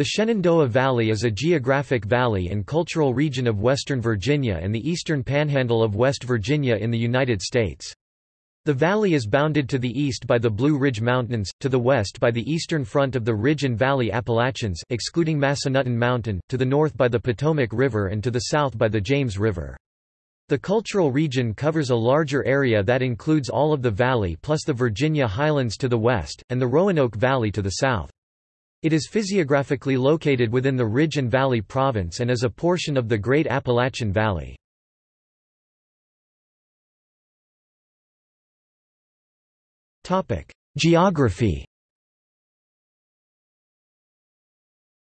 The Shenandoah Valley is a geographic valley and cultural region of western Virginia and the eastern panhandle of West Virginia in the United States. The valley is bounded to the east by the Blue Ridge Mountains, to the west by the eastern front of the Ridge and Valley Appalachians excluding Massanutten Mountain, to the north by the Potomac River and to the south by the James River. The cultural region covers a larger area that includes all of the valley plus the Virginia Highlands to the west, and the Roanoke Valley to the south. It is physiographically located within the Ridge and Valley Province and is a portion of the Great Appalachian Valley. Geography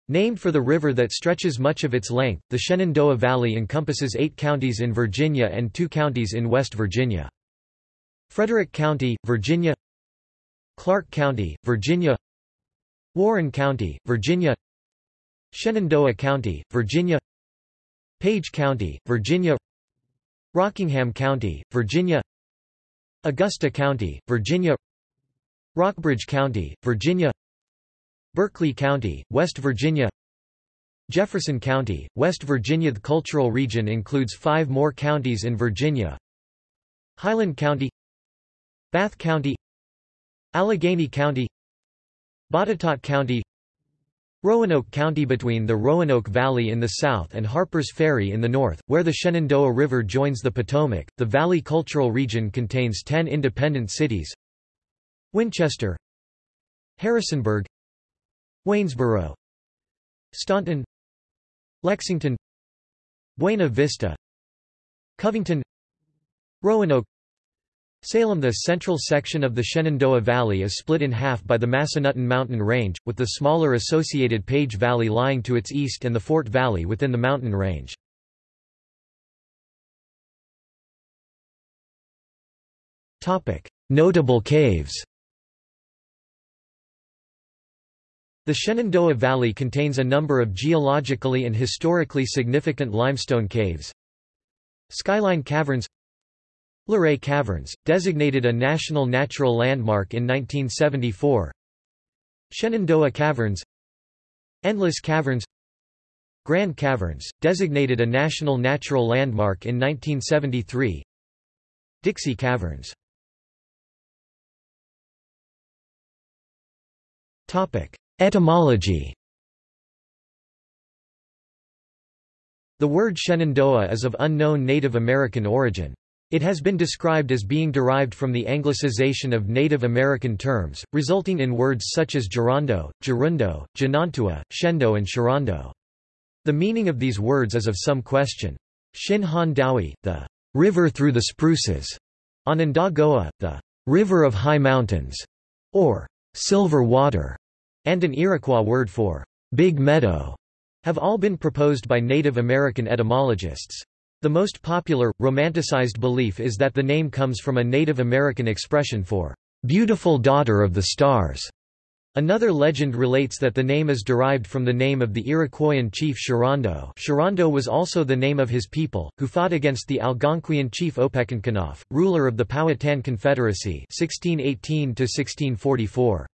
Named for the river that stretches much of its length, the Shenandoah Valley encompasses eight counties in Virginia and two counties in West Virginia. Frederick County, Virginia Clarke County, Virginia Warren County, Virginia. Shenandoah County, Virginia. Page County, Virginia. Rockingham County, Virginia. Augusta County, Virginia. Rockbridge County, Virginia. Berkeley County, West Virginia. Jefferson County, West Virginia. The cultural region includes five more counties in Virginia. Highland County. Bath County. Alleghany County Botetourt County Roanoke County between the Roanoke Valley in the south and Harpers Ferry in the north, where the Shenandoah River joins the Potomac. The Valley Cultural Region contains 10 independent cities Winchester Harrisonburg Waynesboro Staunton Lexington Buena Vista Covington Roanoke Salem The central section of the Shenandoah Valley is split in half by the Massanutten Mountain Range, with the smaller associated Page Valley lying to its east and the Fort Valley within the mountain range. Notable caves The Shenandoah Valley contains a number of geologically and historically significant limestone caves. Skyline Caverns Luray Caverns, designated a National Natural Landmark in 1974 Shenandoah Caverns Endless Caverns Grand Caverns, designated a National Natural Landmark in 1973 Dixie Caverns. Etymology. The word Shenandoah is of unknown Native American origin. It has been described as being derived from the anglicization of Native American terms, resulting in words such as Gerondo, Gerundo, Janantua, Shendo and Sharondo. The meaning of these words is of some question. Shin Han Dowie, the river through the spruces, Onondagoa, the river of high mountains, or silver water, and an Iroquois word for big meadow, have all been proposed by Native American etymologists. The most popular, romanticized belief is that the name comes from a Native American expression for beautiful daughter of the stars. Another legend relates that the name is derived from the name of the Iroquoian chief Sherando Sherando was also the name of his people, who fought against the Algonquian chief Opechancanough, ruler of the Powhatan Confederacy 1618 -1644.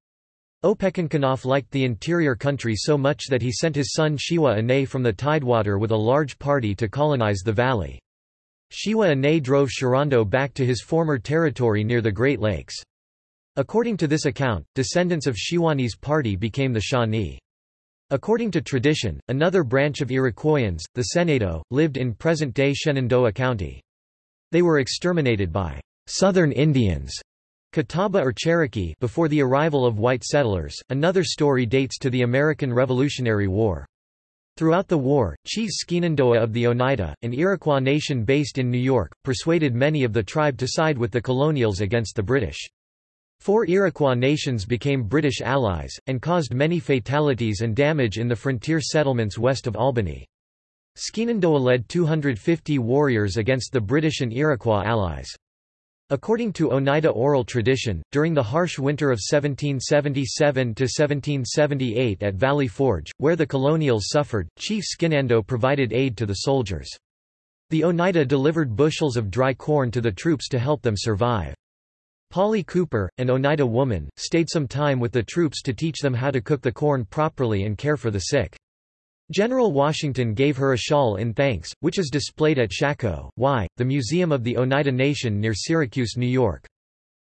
Opechancanough liked the interior country so much that he sent his son Shewa Ane from the Tidewater with a large party to colonize the valley. Shewa Ane drove Sherando back to his former territory near the Great Lakes. According to this account, descendants of Shewanee's party became the Shawnee. According to tradition, another branch of Iroquoians, the Senedo, lived in present-day Shenandoah County. They were exterminated by Southern Indians Catawba or Cherokee before the arrival of white settlers. Another story dates to the American Revolutionary War. Throughout the war, Chief Shenandoah of the Oneida, an Iroquois nation based in New York, persuaded many of the tribe to side with the colonials against the British. Four Iroquois nations became British allies, and caused many fatalities and damage in the frontier settlements west of Albany. Shenandoah led 250 warriors against the British and Iroquois allies. According to Oneida oral tradition, during the harsh winter of 1777–1778 at Valley Forge, where the colonials suffered, Chief Shenandoah provided aid to the soldiers. The Oneida delivered bushels of dry corn to the troops to help them survive. Polly Cooper, an Oneida woman, stayed some time with the troops to teach them how to cook the corn properly and care for the sick. General Washington gave her a shawl in thanks, which is displayed at Shako:wi, the Museum of the Oneida Nation near Syracuse, New York.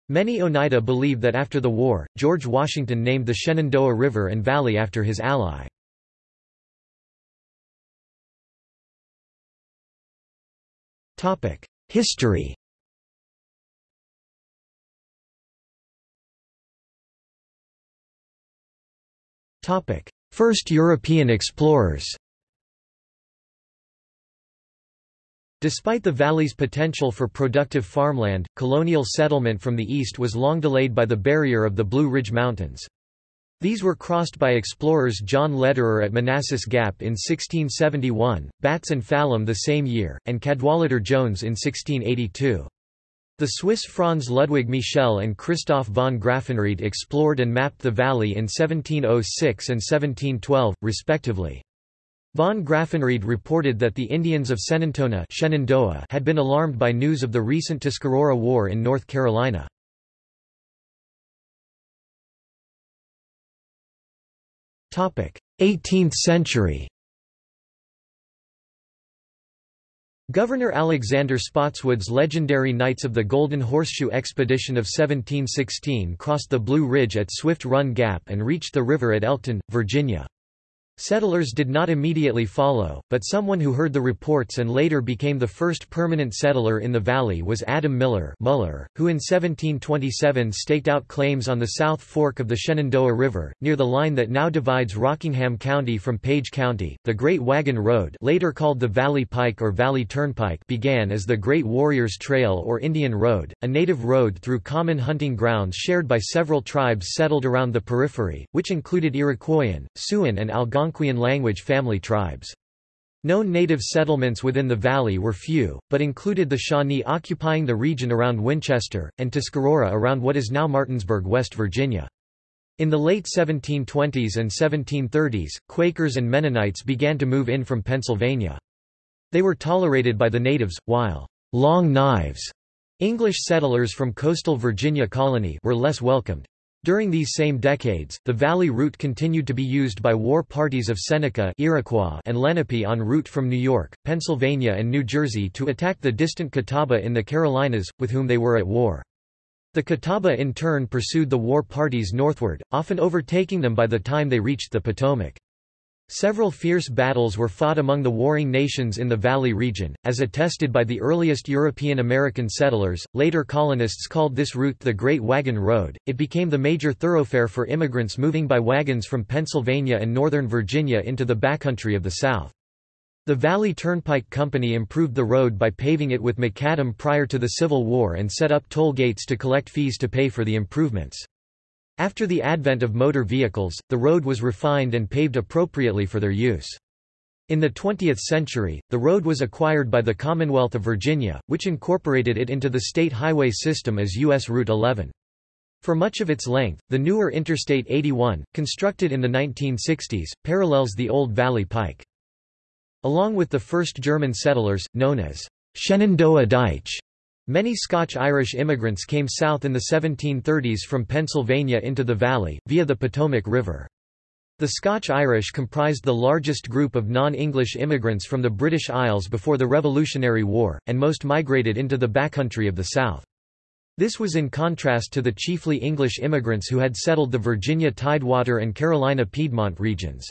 Many Oneida believe that after the war, George Washington named the Shenandoah River and Valley after his ally. History First European explorers Despite the valley's potential for productive farmland, colonial settlement from the east was long delayed by the barrier of the Blue Ridge Mountains. These were crossed by explorers John Lederer at Manassas Gap in 1671, Batts and Fallam the same year, and Cadwallader Jones in 1682. The Swiss Franz Ludwig Michel and Christoph von Graffenried explored and mapped the valley in 1706 and 1712, respectively. Von Graffenried reported that the Indians of Senantona Shenandoah had been alarmed by news of the recent Tuscarora War in North Carolina. Eighteenth century Governor Alexander Spotswood's legendary Knights of the Golden Horseshoe expedition of 1716 crossed the Blue Ridge at Swift Run Gap and reached the river at Elkton, Virginia. Settlers did not immediately follow, but someone who heard the reports and later became the first permanent settler in the valley was Adam Miller Muller, who in 1727 staked out claims on the South Fork of the Shenandoah River, near the line that now divides Rockingham County from Page County. The Great Wagon Road later called the Valley Pike or Valley Turnpike began as the Great Warriors Trail or Indian Road, a native road through common hunting grounds shared by several tribes settled around the periphery, which included Iroquoian, Siouan and Algonquian Algonquian language family tribes. Known native settlements within the valley were few, but included the Shawnee occupying the region around Winchester, and Tuscarora around what is now Martinsburg, West Virginia. In the late 1720s and 1730s, Quakers and Mennonites began to move in from Pennsylvania. They were tolerated by the natives, while long knives English settlers from coastal Virginia colony were less welcomed. During these same decades, the valley route continued to be used by war parties of Seneca Iroquois and Lenape en route from New York, Pennsylvania and New Jersey to attack the distant Catawba in the Carolinas, with whom they were at war. The Catawba in turn pursued the war parties northward, often overtaking them by the time they reached the Potomac. Several fierce battles were fought among the warring nations in the Valley region, as attested by the earliest European American settlers. Later colonists called this route the Great Wagon Road. It became the major thoroughfare for immigrants moving by wagons from Pennsylvania and northern Virginia into the backcountry of the South. The Valley Turnpike Company improved the road by paving it with macadam prior to the Civil War and set up toll gates to collect fees to pay for the improvements. After the advent of motor vehicles, the road was refined and paved appropriately for their use. In the 20th century, the road was acquired by the Commonwealth of Virginia, which incorporated it into the state highway system as U.S. Route 11. For much of its length, the newer Interstate 81, constructed in the 1960s, parallels the old Valley Pike. Along with the first German settlers, known as Shenandoah Deitsch, Many Scotch-Irish immigrants came south in the 1730s from Pennsylvania into the valley, via the Potomac River. The Scotch-Irish comprised the largest group of non-English immigrants from the British Isles before the Revolutionary War, and most migrated into the backcountry of the South. This was in contrast to the chiefly English immigrants who had settled the Virginia Tidewater and Carolina Piedmont regions.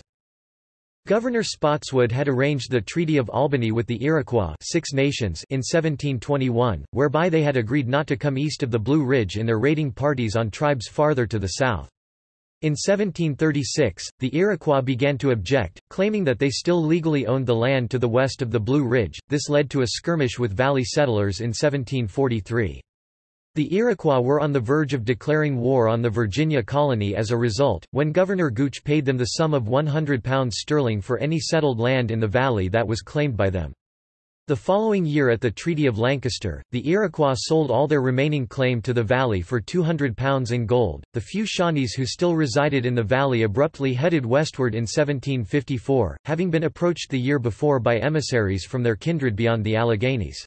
Governor Spotswood had arranged the Treaty of Albany with the Iroquois Six Nations in 1721, whereby they had agreed not to come east of the Blue Ridge in their raiding parties on tribes farther to the south. In 1736, the Iroquois began to object, claiming that they still legally owned the land to the west of the Blue Ridge. This led to a skirmish with valley settlers in 1743. The Iroquois were on the verge of declaring war on the Virginia colony as a result, when Governor Gooch paid them the sum of £100 sterling for any settled land in the valley that was claimed by them. The following year at the Treaty of Lancaster, the Iroquois sold all their remaining claim to the valley for £200 in gold. The few Shawnees who still resided in the valley abruptly headed westward in 1754, having been approached the year before by emissaries from their kindred beyond the Alleghanies.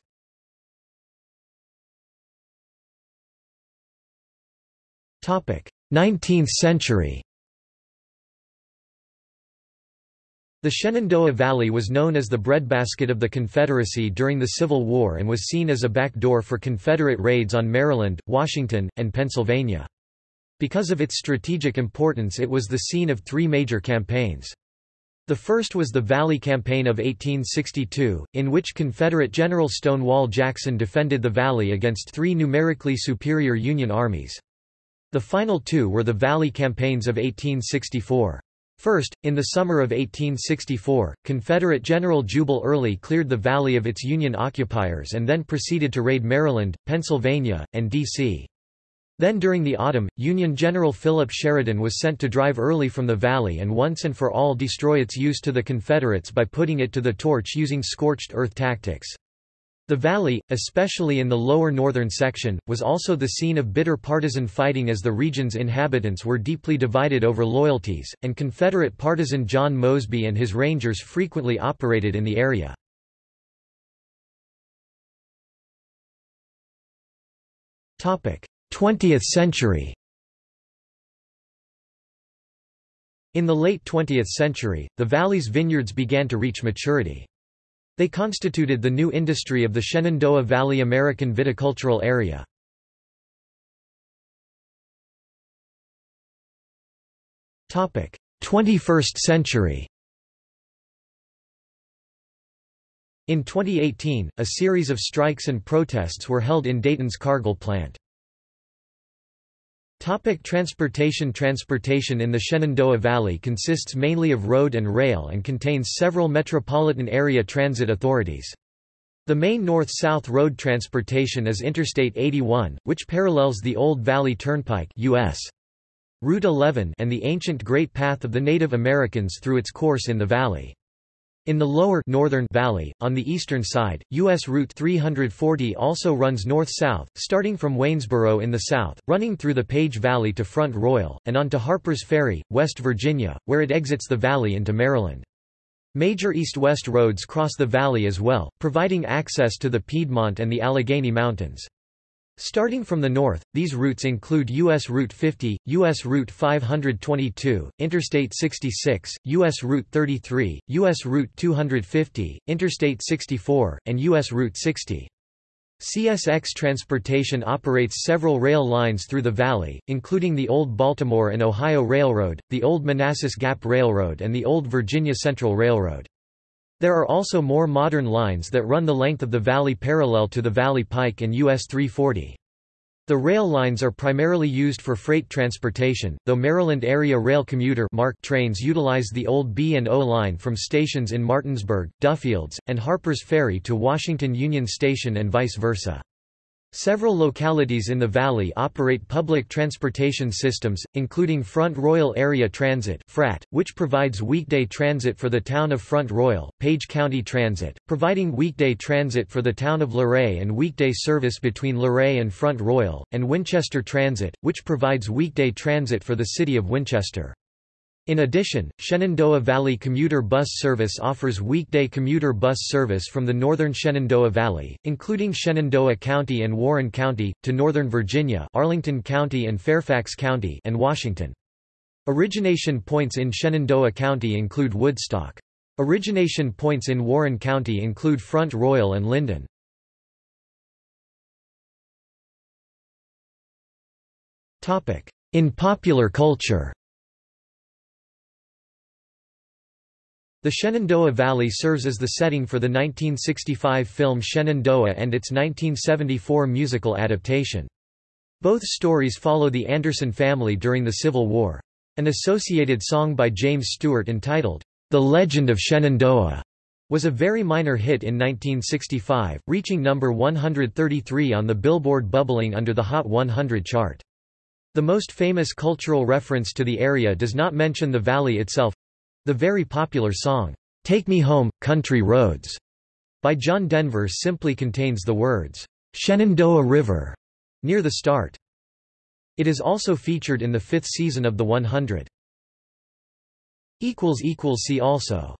19th century The Shenandoah Valley was known as the breadbasket of the Confederacy during the Civil War and was seen as a backdoor for Confederate raids on Maryland, Washington, and Pennsylvania. Because of its strategic importance it was the scene of three major campaigns. The first was the Valley Campaign of 1862, in which Confederate General Stonewall Jackson defended the Valley against three numerically superior Union armies. The final two were the Valley Campaigns of 1864. First, in the summer of 1864, Confederate General Jubal Early cleared the valley of its Union occupiers and then proceeded to raid Maryland, Pennsylvania, and D.C. Then during the autumn, Union General Philip Sheridan was sent to drive Early from the valley and once and for all destroy its use to the Confederates by putting it to the torch using scorched earth tactics. The valley, especially in the lower northern section, was also the scene of bitter partisan fighting as the region's inhabitants were deeply divided over loyalties, and Confederate partisan John Mosby and his Rangers frequently operated in the area. Topic: Twentieth century In the late 20th century, the valley's vineyards began to reach maturity. They constituted the new industry of the Shenandoah Valley American Viticultural Area. Topic: 21st century. In 2018, a series of strikes and protests were held in Dayton's Cargill plant. Topic transportation Transportation in the Shenandoah Valley consists mainly of road and rail and contains several metropolitan area transit authorities. The main north-south road transportation is Interstate 81, which parallels the Old Valley Turnpike US. Route 11 and the ancient Great Path of the Native Americans through its course in the valley. In the lower northern valley, on the eastern side, U.S. Route 340 also runs north-south, starting from Waynesboro in the south, running through the Page Valley to Front Royal, and on to Harpers Ferry, West Virginia, where it exits the valley into Maryland. Major east-west roads cross the valley as well, providing access to the Piedmont and the Allegheny Mountains. Starting from the north, these routes include U.S. Route 50, U.S. Route 522, Interstate 66, U.S. Route 33, U.S. Route 250, Interstate 64, and U.S. Route 60. CSX Transportation operates several rail lines through the valley, including the Old Baltimore and Ohio Railroad, the Old Manassas Gap Railroad and the Old Virginia Central Railroad. There are also more modern lines that run the length of the valley parallel to the Valley Pike and US 340. The rail lines are primarily used for freight transportation, though Maryland Area Rail Commuter trains utilize the old B&O line from stations in Martinsburg, Duffields, and Harpers Ferry to Washington Union Station and vice versa. Several localities in the valley operate public transportation systems, including Front Royal Area Transit (FRAT), which provides weekday transit for the town of Front Royal, Page County Transit, providing weekday transit for the town of Luray and weekday service between Luray and Front Royal, and Winchester Transit, which provides weekday transit for the city of Winchester. In addition, Shenandoah Valley Commuter Bus Service offers weekday commuter bus service from the northern Shenandoah Valley, including Shenandoah County and Warren County, to northern Virginia Arlington County and Fairfax County and Washington. Origination points in Shenandoah County include Woodstock. Origination points in Warren County include Front Royal and Linden. In popular culture The Shenandoah Valley serves as the setting for the 1965 film Shenandoah and its 1974 musical adaptation. Both stories follow the Anderson family during the Civil War. An associated song by James Stewart entitled, The Legend of Shenandoah, was a very minor hit in 1965, reaching number 133 on the Billboard Bubbling Under the Hot 100 chart. The most famous cultural reference to the area does not mention the valley itself, the very popular song, Take Me Home, Country Roads, by John Denver simply contains the words, Shenandoah River, near the start. It is also featured in the fifth season of The 100. See also